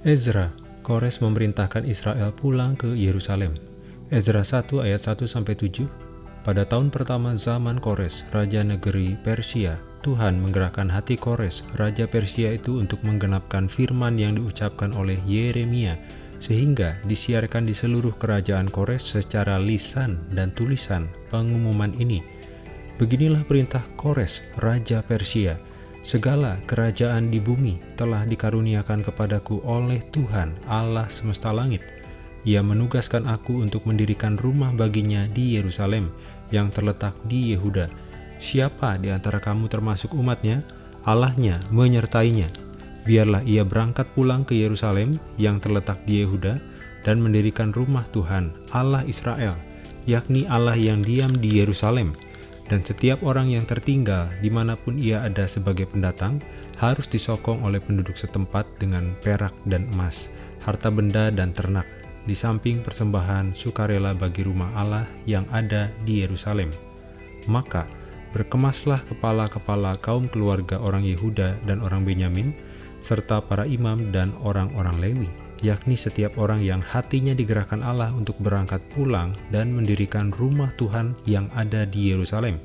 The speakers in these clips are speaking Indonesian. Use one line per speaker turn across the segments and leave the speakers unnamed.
Ezra, Kores memerintahkan Israel pulang ke Yerusalem. Ezra 1 ayat 1-7 Pada tahun pertama zaman Kores, Raja Negeri Persia, Tuhan menggerakkan hati Kores, Raja Persia itu untuk menggenapkan firman yang diucapkan oleh Yeremia, sehingga disiarkan di seluruh kerajaan Kores secara lisan dan tulisan pengumuman ini. Beginilah perintah Kores, Raja Persia, Segala kerajaan di bumi telah dikaruniakan kepadaku oleh Tuhan Allah semesta langit. Ia menugaskan aku untuk mendirikan rumah baginya di Yerusalem yang terletak di Yehuda. Siapa di antara kamu termasuk umatnya, Allahnya menyertainya. Biarlah ia berangkat pulang ke Yerusalem yang terletak di Yehuda dan mendirikan rumah Tuhan Allah Israel, yakni Allah yang diam di Yerusalem dan setiap orang yang tertinggal di mana pun ia ada sebagai pendatang harus disokong oleh penduduk setempat dengan perak dan emas, harta benda dan ternak, di samping persembahan sukarela bagi rumah Allah yang ada di Yerusalem. Maka, berkemaslah kepala-kepala kaum keluarga orang Yehuda dan orang Benyamin, serta para imam dan orang-orang Lewi, yakni setiap orang yang hatinya digerakkan Allah untuk berangkat pulang dan mendirikan rumah Tuhan yang ada di Yerusalem,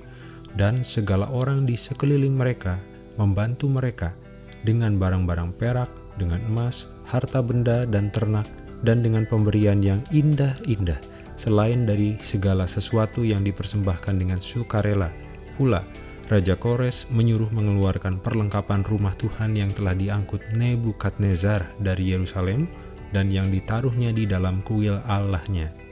dan segala orang di sekeliling mereka membantu mereka dengan barang-barang perak, dengan emas, harta benda dan ternak, dan dengan pemberian yang indah-indah, selain dari segala sesuatu yang dipersembahkan dengan sukarela. Pula, Raja Kores menyuruh mengeluarkan perlengkapan rumah Tuhan yang telah diangkut Nebukadnezar dari Yerusalem dan yang ditaruhnya di dalam kuil Allahnya